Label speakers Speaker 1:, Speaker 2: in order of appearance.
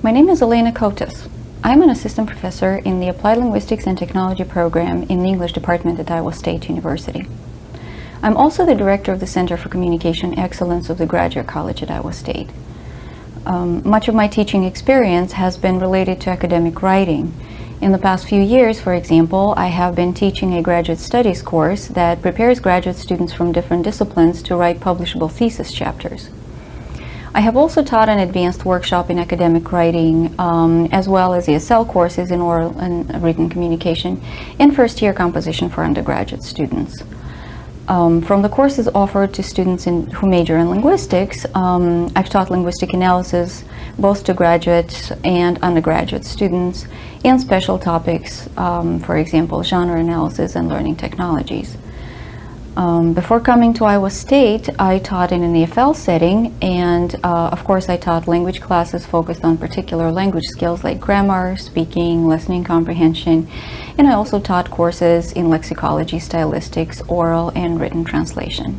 Speaker 1: My name is Elena Cotos. I'm an assistant professor in the Applied Linguistics and Technology program in the English department at Iowa State University. I'm also the director of the Center for Communication Excellence of the Graduate College at Iowa State. Um, much of my teaching experience has been related to academic writing. In the past few years, for example, I have been teaching a graduate studies course that prepares graduate students from different disciplines to write publishable thesis chapters. I have also taught an advanced workshop in academic writing, um, as well as ESL courses in oral and written communication and first-year composition for undergraduate students. Um, from the courses offered to students in, who major in linguistics, um, I've taught linguistic analysis both to graduate and undergraduate students and special topics, um, for example, genre analysis and learning technologies. Um, before coming to Iowa State, I taught in an EFL setting, and uh, of course I taught language classes focused on particular language skills like grammar, speaking, listening comprehension, and I also taught courses in lexicology, stylistics, oral and written translation.